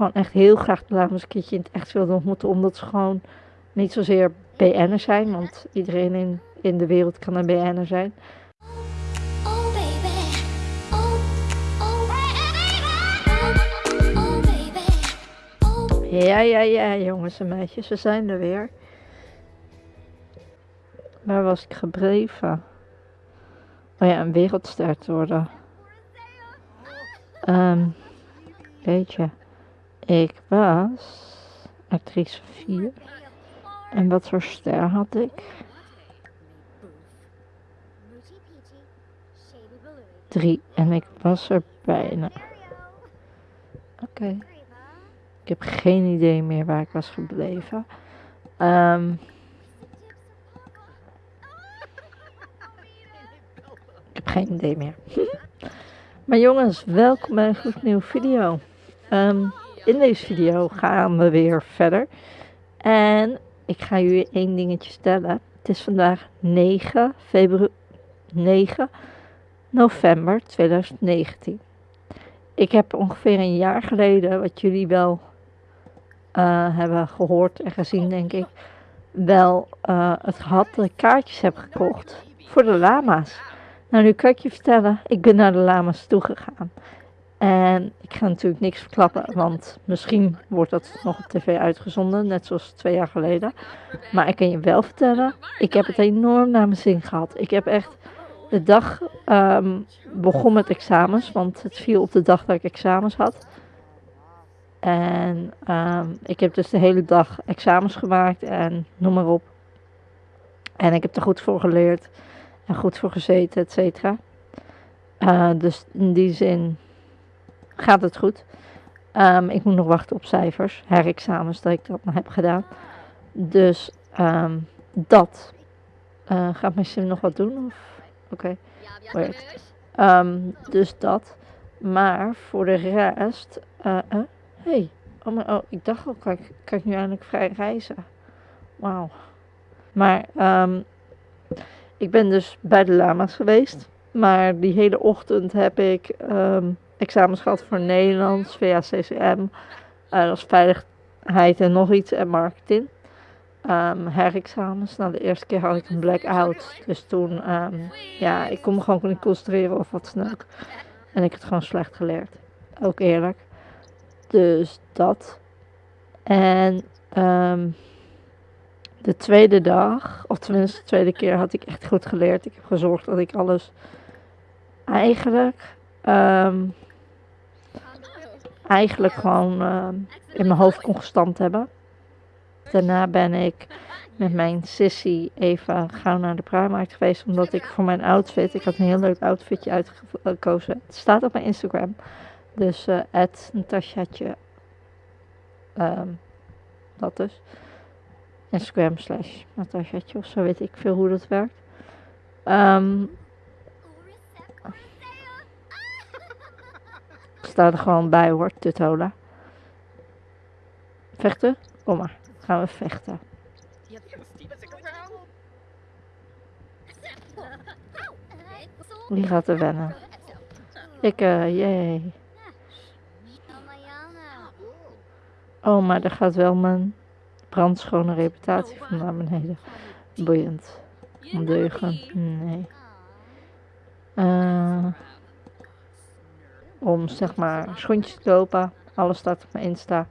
gewoon echt heel graag de een keertje in het echt wilde ontmoeten. Omdat ze gewoon niet zozeer BN'er zijn. Want iedereen in, in de wereld kan een BN'er zijn. Oh baby, oh, oh Ja, ja, ja, jongens en meisjes, we zijn er weer. Waar was ik gebleven? Oh ja, een wereldster te worden. Ehm, weet je, ik was actrice 4. En wat voor ster had ik? Drie. En ik was er bijna. Oké. Ik heb geen idee meer waar ik was gebleven. Ehm, ik heb geen idee meer. maar jongens, welkom bij een gloednieuwe video. Ehm, in deze video gaan we weer verder. En ik ga jullie één dingetje stellen. Het is vandaag 9 februari. 9 november 2019. Ik heb ongeveer een jaar geleden, wat jullie wel eh, hebben gehoord en gezien, denk ik, wel eh, het gehad dat ik kaartjes heb gekocht voor de lama's. Nou, nu kan ik je vertellen, ik ben naar de lama's toegegaan. En ik ga natuurlijk niks verklappen, want misschien wordt dat nog op tv uitgezonden, net zoals twee jaar geleden. Maar ik kan je wel vertellen, ik heb het enorm naar mijn zin gehad. Ik heb echt de dag ehm, begon met examens, want het viel op de dag dat ik examens had. En ehm, ik heb dus de hele dag examens gemaakt en noem maar op. En ik heb er goed voor geleerd en goed voor gezeten, et cetera. Eh, dus in die zin gaat het goed. Ehm, ik moet nog wachten op cijfers, herexamens, dat ik dat nog heb gedaan. Dus ehm, dat. Uh, gaat mijn sim nog wat doen? Of? Oké. Weird. Ehm, dus dat. Maar voor de rest. eh, hey. Oh, maar, oh, ik dacht al, kan ik, kan ik nu eindelijk vrij reizen? Wauw. Maar ik ben dus bij de lama's geweest. Maar die hele ochtend heb ik examens gehad voor Nederlands, VACCM. eh dat is veiligheid en nog iets en marketing. Ehm herexamens. Nou, de eerste keer had ik een blackout. Dus toen, ehm, ja, ik kon me gewoon niet concentreren of wat dan. En ik het gewoon slecht geleerd. Ook eerlijk. Dus dat. En ehm, de tweede dag, of tenminste de tweede keer, had ik echt goed geleerd. Ik heb gezorgd dat ik alles eigenlijk, ehm, eigenlijk gewoon ehm, in mijn hoofd kon gestampt hebben. Daarna ben ik met mijn sissy even gauw naar de Primark geweest. Omdat ik voor mijn outfit, ik had een heel leuk outfitje uitgekozen. Het staat op mijn Instagram. Dus eh het Natasjaatje. ehm, dat dus. Instagram slash Natasjaatje of zo weet ik veel hoe dat werkt. Ehm staat er gewoon bij hoor, Tutola. Vechten? Kom maar, gaan we vechten. Wie gaat er wennen? Ik, eh, jee. Oh, maar daar gaat wel mijn brandschone reputatie van naar beneden. Boeiend. Ondeugen. Nee. Eh, om zeg maar schoentjes te kopen. Alles staat op mijn Insta.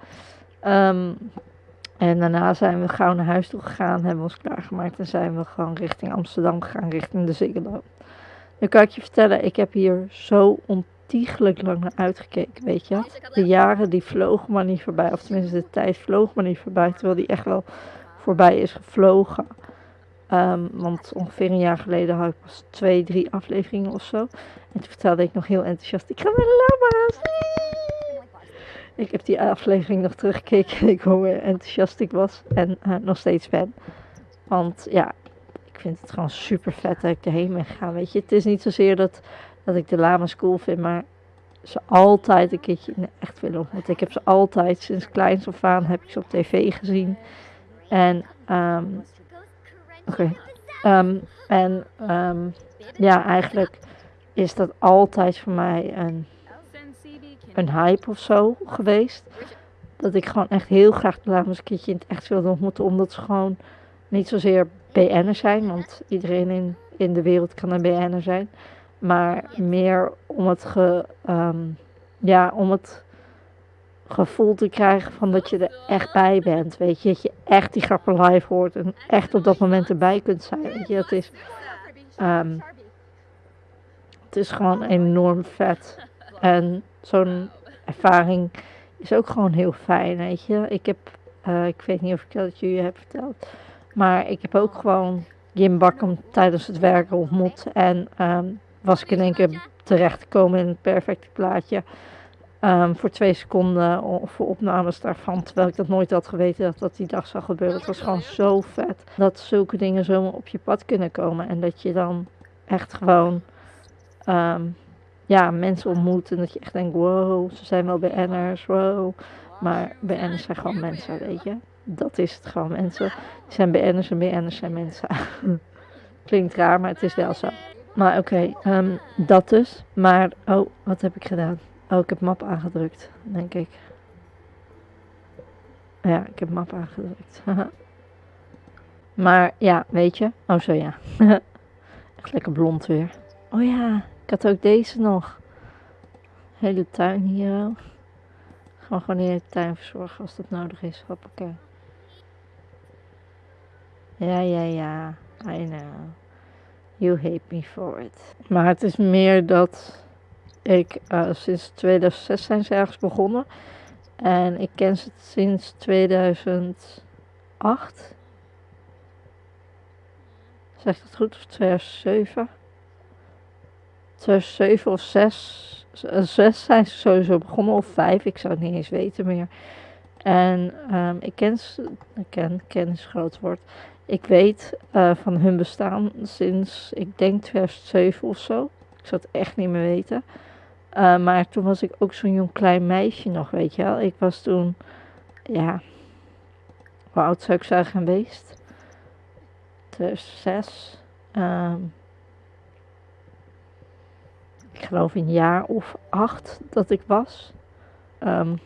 Ehm, en daarna zijn we gauw naar huis toe gegaan, hebben we ons klaargemaakt en zijn we gewoon richting Amsterdam gegaan, richting de Ziggo. Nu kan ik je vertellen, ik heb hier zo ontiegelijk lang naar uitgekeken, weet je. De jaren die vlogen maar niet voorbij, of tenminste de tijd vloog maar niet voorbij, terwijl die echt wel voorbij is gevlogen. Ehm, want ongeveer een jaar geleden had ik pas twee, drie afleveringen of zo. En toen vertelde ik nog heel enthousiast, ik ga naar de lama's. Ik heb die aflevering nog teruggekeken en ik hoe enthousiast ik was en eh, nog steeds ben. Want ja, ik vind het gewoon super vet dat ik erheen ben gegaan. Weet je, het is niet zozeer dat, dat ik de lama's cool vind, maar ze altijd een keertje echt willen ontmoeten. Ik heb ze altijd, sinds kleins af aan, heb ik ze op tv gezien. En, ehm oké. Ehm, en, ehm, ja, eigenlijk is dat altijd voor mij een, een hype of zo geweest. dat ik gewoon echt heel graag de dames een keertje in het echt wilde ontmoeten. Omdat ze gewoon niet zozeer BN'er zijn, want iedereen in, in de wereld kan een BN'er zijn. Maar meer om het, ge, ehm, ja, om het gevoel te krijgen van dat je er echt bij bent. Weet je, dat je echt die grappen live hoort en echt op dat moment erbij kunt zijn. Dat is, ehm, het is gewoon enorm vet. En zo'n ervaring is ook gewoon heel fijn, weet je. Ik heb, eh, ik weet niet of ik dat jullie heb verteld, maar ik heb ook gewoon Jim Bakken tijdens het werken ontmoet. En ehm, was ik in één keer terecht gekomen in het perfecte plaatje. Ehm, voor twee seconden voor opnames daarvan. Terwijl ik dat nooit had geweten dat dat die dag zou gebeuren. Het was gewoon zo vet. Dat zulke dingen zomaar op je pad kunnen komen. En dat je dan echt gewoon ehm, ja, mensen ontmoet. En dat je echt denkt, wow, ze zijn wel BN'ers, wow. Maar BN'ers zijn gewoon mensen, weet je. Dat is het gewoon, mensen. Die zijn BN'ers en BN'ers zijn mensen. Klinkt raar, maar het is wel zo. Maar oké, ehm, dat dus. Maar, oh, wat heb ik gedaan? Oh, ik heb map aangedrukt, denk ik. Ja, ik heb map aangedrukt. maar ja, weet je. Oh, zo ja. Echt lekker blond weer. Oh ja, ik had ook deze nog. Hele tuin hier. ook. Gewoon gewoon de tuin verzorgen als dat nodig is. Hoppakee. Ja, ja, ja. I know. You hate me for it. Maar het is meer dat ik eh, sinds 2006 zijn ze ergens begonnen. En ik ken ze sinds 2008. Zeg ik dat goed? Of 2007? 2007 of 6. 6 zijn ze sowieso begonnen. Of 5, ik zou het niet eens weten meer. En ehm, ik ken ze. Ik ken, ken is een groot woord. Ik weet eh, van hun bestaan sinds, ik denk 2007 of zo. Ik zou het echt niet meer weten. Uh, maar toen was ik ook zo'n jong klein meisje nog, weet je wel. Ik was toen, ja, hoe oud zou ik zijn geweest? 2006. Um, ik geloof een jaar of acht dat ik was. Um,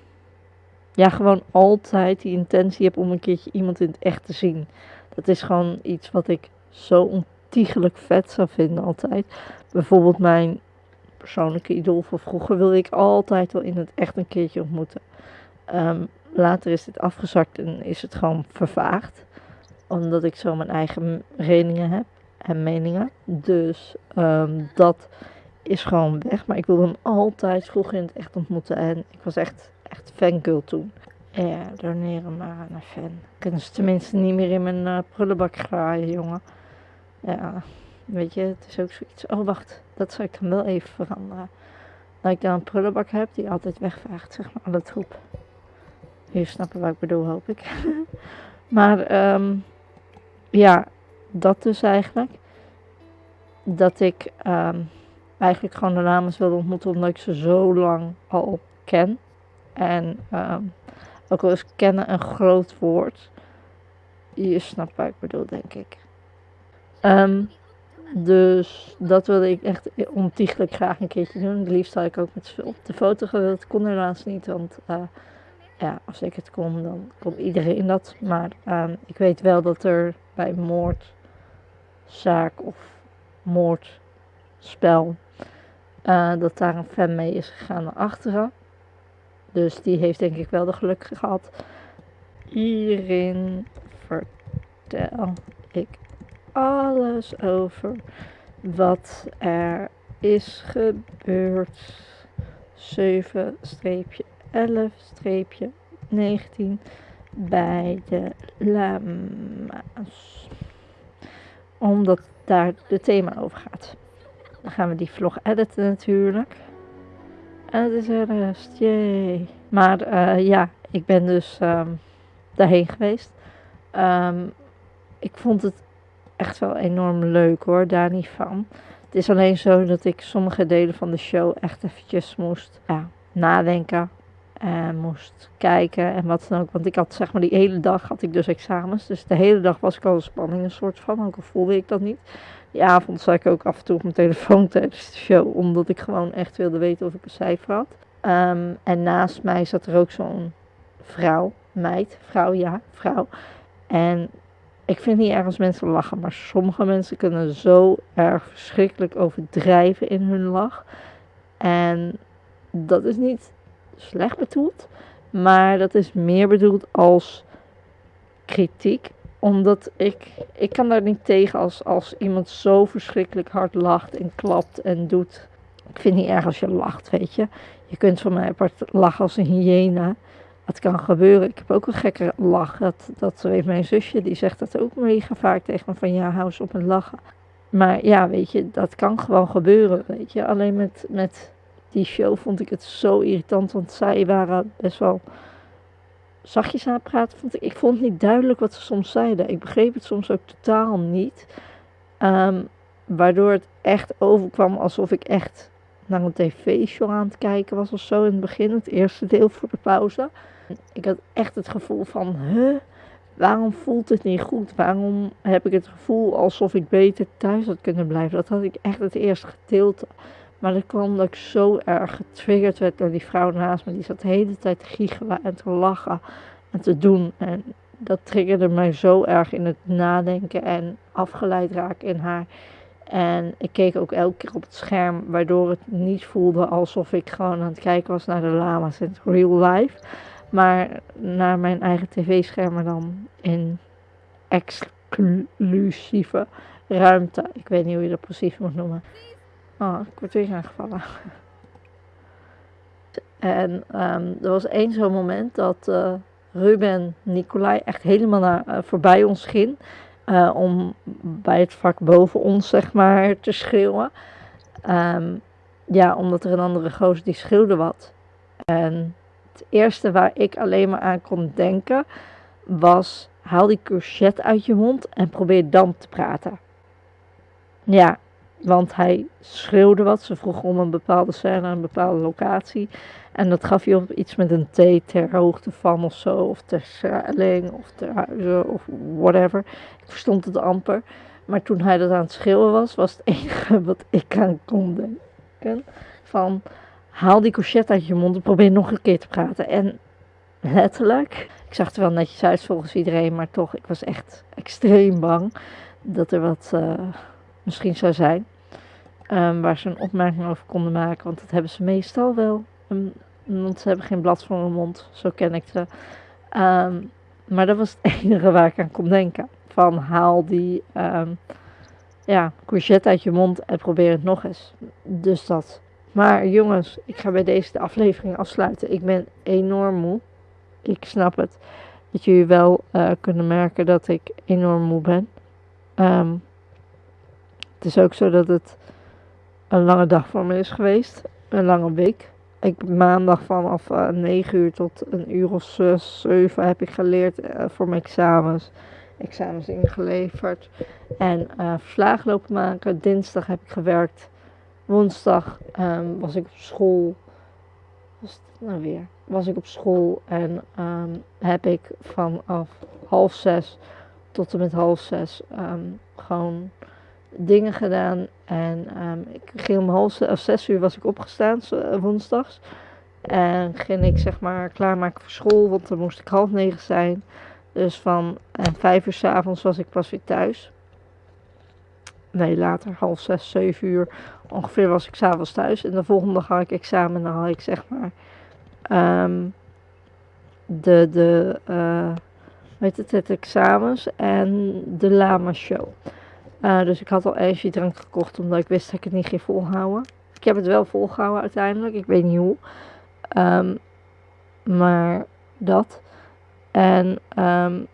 ja, gewoon altijd die intentie heb om een keertje iemand in het echt te zien. Dat is gewoon iets wat ik zo ontiegelijk vet zou vinden altijd. Bijvoorbeeld mijn persoonlijke idool van vroeger wilde ik altijd wel in het echt een keertje ontmoeten. Um, later is dit afgezakt en is het gewoon vervaagd. Omdat ik zo mijn eigen redenen heb en meningen. Dus um, dat is gewoon weg. Maar ik wilde hem altijd vroeger in het echt ontmoeten. En ik was echt, echt fangirl toen. Ja, doneren maar aan een fan. Kunnen ze tenminste niet meer in mijn uh, prullenbak graaien, jongen. Ja, weet je, het is ook zoiets. Oh, wacht, dat zou ik dan wel even veranderen. Dat ik dan een prullenbak heb die altijd wegvaagt, zeg maar, alle troep. Jullie snappen wat ik bedoel, hoop ik. maar, um, ja, dat dus eigenlijk. Dat ik um, eigenlijk gewoon de dames wilde ontmoeten, omdat ik ze zo lang al ken. En um, ook al is kennen een groot woord. Je snapt wat ik bedoel, denk ik. Um, dus dat wilde ik echt ontiegelijk graag een keertje doen. Het liefst had ik ook met op de foto gewild. Kon helaas niet, want uh, ja, als ik het kon, dan kon iedereen dat. Maar um, ik weet wel dat er bij moordzaak of moordspel, uh, dat daar een fan mee is gegaan naar achteren. Dus die heeft denk ik wel de geluk gehad. Hierin vertel ik alles over wat er is gebeurd. 7-11-19 bij de lama's. Omdat daar de thema over gaat. Dan gaan we die vlog editen natuurlijk. En het is er rest, jee. Maar uh, ja, ik ben dus um, daarheen geweest. Um, ik vond het echt wel enorm leuk hoor, daar niet van. Het is alleen zo dat ik sommige delen van de show echt eventjes moest nadenken. En moest kijken en wat dan ook. Want ik had zeg maar die hele dag had ik dus examens. Dus de hele dag was ik al een spanning een soort van. Ook al voelde ik dat niet. Die avond zat ik ook af en toe op mijn telefoon tijdens de show. Omdat ik gewoon echt wilde weten of ik een cijfer had. Um, en naast mij zat er ook zo'n vrouw, meid, vrouw, ja, vrouw. En ik vind niet erg als mensen lachen, maar sommige mensen kunnen zo erg verschrikkelijk overdrijven in hun lach. En dat is niet slecht bedoeld, maar dat is meer bedoeld als kritiek. Omdat ik, ik kan daar niet tegen als, als iemand zo verschrikkelijk hard lacht en klapt en doet. Ik vind niet erg als je lacht, weet je. Je kunt van mij apart lachen als een hyena. Het kan gebeuren. Ik heb ook een gekke lach. Dat, dat weet mijn zusje. Die zegt dat ook mega vaak tegen me. Van ja, hou eens op met lachen. Maar ja, weet je, dat kan gewoon gebeuren. Weet je, alleen met, met die show vond ik het zo irritant. Want zij waren best wel zachtjes aan het praten. Vond ik. ik vond niet duidelijk wat ze soms zeiden. Ik begreep het soms ook totaal niet. Ehm, waardoor het echt overkwam alsof ik echt naar een tv-show aan het kijken was of zo in het begin. Het eerste deel voor de pauze. Ik had echt het gevoel van, huh, waarom voelt het niet goed? Waarom heb ik het gevoel alsof ik beter thuis had kunnen blijven? Dat had ik echt het eerste gedeelte. Maar dat kwam omdat ik zo erg getriggerd werd door die vrouw naast me. Die zat de hele tijd te giechelen en te lachen en te doen. En dat triggerde mij zo erg in het nadenken en afgeleid raken in haar. En ik keek ook elke keer op het scherm, waardoor het niet voelde alsof ik gewoon aan het kijken was naar de lama's in real life. Maar naar mijn eigen tv-schermen dan in exclusieve ruimte. Ik weet niet hoe je dat precies moet noemen. Oh, ik word weer aangevallen. En ehm, er was één zo'n moment dat uh, Ruben Nicolai echt helemaal naar, uh, voorbij ons ging. Uh, om bij het vak boven ons, zeg maar, te schreeuwen. Um, ja, omdat er een andere gozer die schreeuwde wat. En het eerste waar ik alleen maar aan kon denken was: haal die courgette uit je mond en probeer dan te praten. Ja, want hij schreeuwde wat. Ze vroeg om een bepaalde scène, een bepaalde locatie. En dat gaf je op iets met een T ter hoogte van of zo. Of ter Schelling of ter Huizen of whatever. Ik verstond het amper. Maar toen hij dat aan het schreeuwen was, was het enige wat ik aan kon denken. Van, haal die courgette uit je mond en probeer nog een keer te praten. En letterlijk, ik zag er wel netjes uit volgens iedereen. Maar toch, ik was echt extreem bang dat er wat uh, misschien zou zijn. Um, waar ze een opmerking over konden maken. Want dat hebben ze meestal wel. Um, want ze hebben geen blad voor hun mond. Zo ken ik ze. Um, maar dat was het enige waar ik aan kon denken. Van haal die ja, courgette uit je mond en probeer het nog eens. Dus dat. Maar jongens, ik ga bij deze de aflevering afsluiten. Ik ben enorm moe. Ik snap het. Dat jullie wel uh, kunnen merken dat ik enorm moe ben. het is ook zo dat het een lange dag voor me is geweest. Een lange week. Ik maandag vanaf uh, 9 uur tot een uur of 6, 7 heb ik geleerd uh, voor mijn examens. Examens ingeleverd. En uh, verslagen lopen maken. Dinsdag heb ik gewerkt. Woensdag um, was ik op school. Was het nou weer? Was ik op school en um, heb ik vanaf half zes tot en met half zes um, gewoon dingen gedaan. En um, ik ging om half zes uur was ik opgestaan, uh, woensdags. En ging ik zeg maar klaarmaken voor school, want dan moest ik half negen zijn. Dus van en vijf uur s avonds was ik pas weer thuis. Nee, later, half zes, zeven uur ongeveer was ik s'avonds thuis. En de volgende dag had ik examen en dan had ik zeg maar um, de, de uh, weet het, het examens en de lama show. Uh, dus ik had al energiedrank gekocht omdat ik wist dat ik het niet ging volhouden. Ik heb het wel volgehouden uiteindelijk. Ik weet niet hoe. Um, maar dat. En um,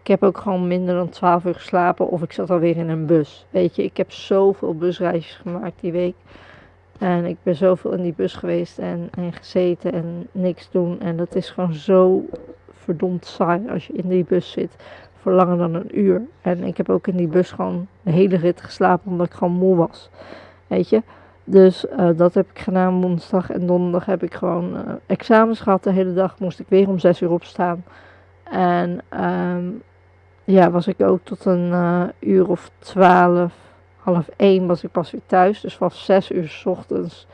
ik heb ook gewoon minder dan 12 uur geslapen. Of ik zat alweer in een bus. Weet je, ik heb zoveel busreisjes gemaakt die week. En ik ben zoveel in die bus geweest en, en gezeten en niks doen. En dat is gewoon zo verdomd saai als je in die bus zit voor langer dan een uur. En ik heb ook in die bus gewoon de hele rit geslapen omdat ik gewoon moe was. Weet je? Dus uh, dat heb ik gedaan woensdag en donderdag heb ik gewoon uh, examens gehad. De hele dag moest ik weer om zes uur opstaan. En um, ja, was ik ook tot een uh, uur of twaalf, half één was ik pas weer thuis. Dus vanaf zes uur s ochtends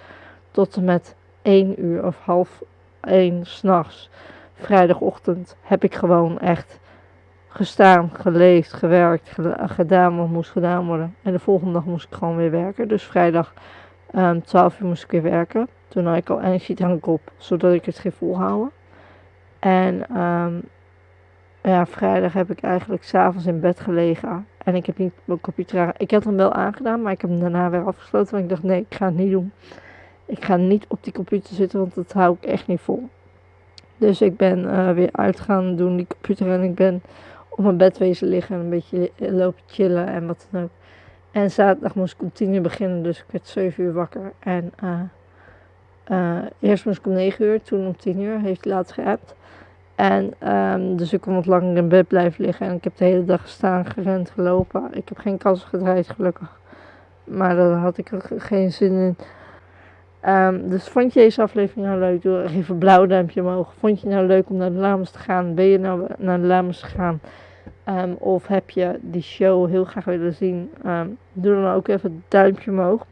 tot en met één uur of half één s'nachts vrijdagochtend heb ik gewoon echt gestaan, geleefd, gewerkt, geda- gedaan wat moest gedaan worden. En de volgende dag moest ik gewoon weer werken. Dus vrijdag ehm 12 uur moest ik weer werken. Toen had ik al energiedrank op, zodat ik het ging volhouden. En ehm, ja, vrijdag heb ik eigenlijk s'avonds in bed gelegen. En ik heb niet mijn computer. Ik had hem wel aangedaan, maar ik heb hem daarna weer afgesloten. Want ik dacht, nee, ik ga het niet doen. Ik ga niet op die computer zitten, want dat hou ik echt niet vol. Dus ik ben eh, weer uit gaan doen die computer. En ik ben op mijn bed wezen liggen en een beetje li- lopen chillen en wat dan ook. En zaterdag moest ik om tien uur beginnen, dus ik werd 7 uur wakker. En eh, eh, eerst moest ik om 9 uur, toen om 10 uur, heeft hij laatst geappt. En ehm, dus ik kon wat langer in bed blijven liggen. En ik heb de hele dag gestaan, gerend, gelopen. Ik heb geen kans gedraaid, gelukkig. Maar daar had ik ook geen zin in. Ehm, dus vond je deze aflevering nou leuk? Doe even een blauw duimpje omhoog. Vond je nou leuk om naar de Lamas te gaan? Ben je nou naar de Lamas gegaan? Ehm, of heb je die show heel graag willen zien? Ehm, doe dan ook even het duimpje omhoog.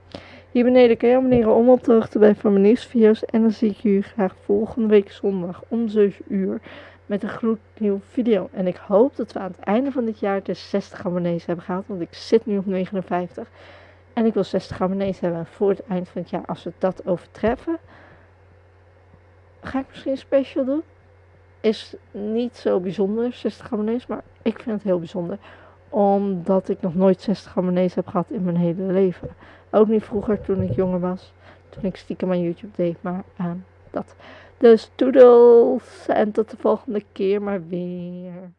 Hier beneden kan je abonneren om op de hoogte te blijven van mijn nieuwste video's. En dan zie ik jullie graag volgende week zondag om 7 uur met een gloednieuwe video. En ik hoop dat we aan het einde van dit jaar de 60 abonnees hebben gehaald. Want ik zit nu op 59. En ik wil 60 abonnees hebben voor het eind van het jaar. Als we dat overtreffen, ga ik misschien een special doen. Is niet zo bijzonder, 60 abonnees, maar ik vind het heel bijzonder. Omdat ik nog nooit 60 abonnees heb gehad in mijn hele leven. Ook niet vroeger toen ik jonger was. Toen ik stiekem aan YouTube deed, maar ehm, dat. Dus toedels en tot de volgende keer maar weer.